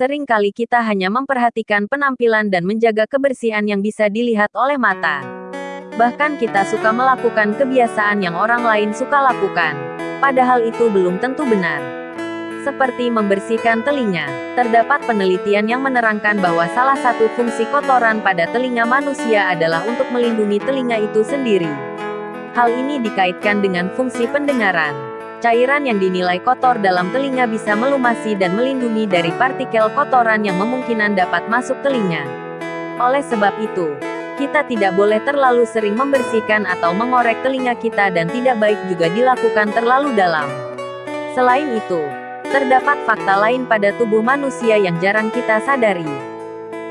Sering kali kita hanya memperhatikan penampilan dan menjaga kebersihan yang bisa dilihat oleh mata. Bahkan kita suka melakukan kebiasaan yang orang lain suka lakukan. Padahal itu belum tentu benar. Seperti membersihkan telinga, terdapat penelitian yang menerangkan bahwa salah satu fungsi kotoran pada telinga manusia adalah untuk melindungi telinga itu sendiri. Hal ini dikaitkan dengan fungsi pendengaran. Cairan yang dinilai kotor dalam telinga bisa melumasi dan melindungi dari partikel kotoran yang memungkinan dapat masuk telinga. Oleh sebab itu, kita tidak boleh terlalu sering membersihkan atau mengorek telinga kita dan tidak baik juga dilakukan terlalu dalam. Selain itu, terdapat fakta lain pada tubuh manusia yang jarang kita sadari.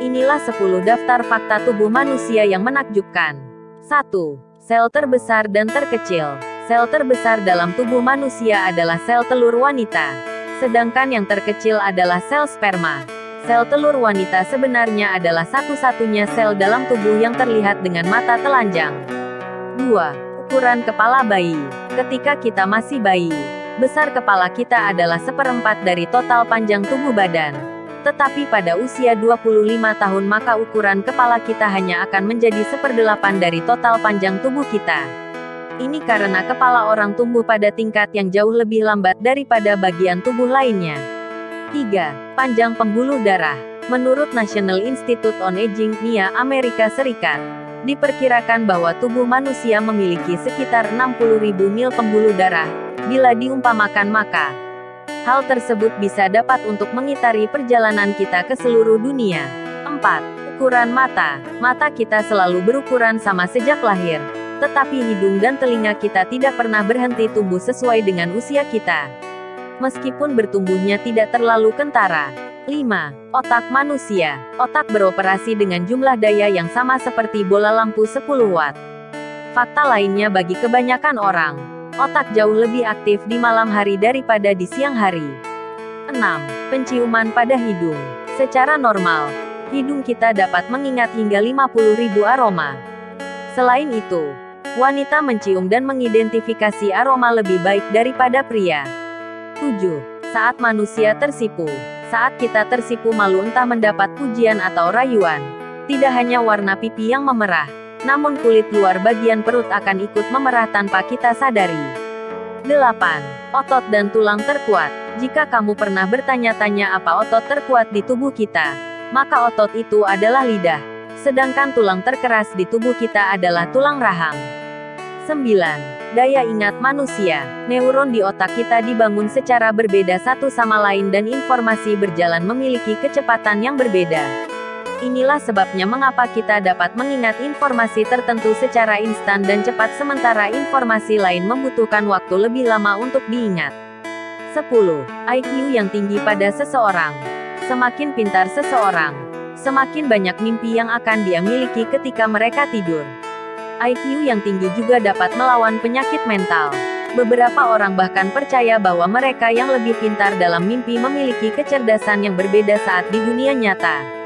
Inilah 10 daftar fakta tubuh manusia yang menakjubkan. 1. Sel terbesar dan terkecil. Sel terbesar dalam tubuh manusia adalah sel telur wanita. Sedangkan yang terkecil adalah sel sperma. Sel telur wanita sebenarnya adalah satu-satunya sel dalam tubuh yang terlihat dengan mata telanjang. 2. Ukuran kepala bayi. Ketika kita masih bayi, besar kepala kita adalah seperempat dari total panjang tubuh badan. Tetapi pada usia 25 tahun maka ukuran kepala kita hanya akan menjadi seperdelapan dari total panjang tubuh kita. Ini karena kepala orang tumbuh pada tingkat yang jauh lebih lambat daripada bagian tubuh lainnya. 3. Panjang pembuluh darah. Menurut National Institute on Aging, NIA, Amerika Serikat, diperkirakan bahwa tubuh manusia memiliki sekitar 60.000 mil pembuluh darah. Bila diumpamakan maka, hal tersebut bisa dapat untuk mengitari perjalanan kita ke seluruh dunia. 4. Ukuran mata. Mata kita selalu berukuran sama sejak lahir tetapi hidung dan telinga kita tidak pernah berhenti tumbuh sesuai dengan usia kita. Meskipun bertumbuhnya tidak terlalu kentara. 5. Otak manusia. Otak beroperasi dengan jumlah daya yang sama seperti bola lampu 10 watt. Fakta lainnya bagi kebanyakan orang, otak jauh lebih aktif di malam hari daripada di siang hari. 6. Penciuman pada hidung. Secara normal, hidung kita dapat mengingat hingga 50.000 aroma. Selain itu, Wanita mencium dan mengidentifikasi aroma lebih baik daripada pria. 7. Saat manusia tersipu. Saat kita tersipu malu entah mendapat pujian atau rayuan. Tidak hanya warna pipi yang memerah, namun kulit luar bagian perut akan ikut memerah tanpa kita sadari. 8. Otot dan tulang terkuat. Jika kamu pernah bertanya-tanya apa otot terkuat di tubuh kita, maka otot itu adalah lidah. Sedangkan tulang terkeras di tubuh kita adalah tulang rahang. 9. Daya ingat manusia. Neuron di otak kita dibangun secara berbeda satu sama lain dan informasi berjalan memiliki kecepatan yang berbeda. Inilah sebabnya mengapa kita dapat mengingat informasi tertentu secara instan dan cepat sementara informasi lain membutuhkan waktu lebih lama untuk diingat. 10. IQ yang tinggi pada seseorang. Semakin pintar seseorang, semakin banyak mimpi yang akan dia miliki ketika mereka tidur. IQ yang tinggi juga dapat melawan penyakit mental. Beberapa orang bahkan percaya bahwa mereka yang lebih pintar dalam mimpi memiliki kecerdasan yang berbeda saat di dunia nyata.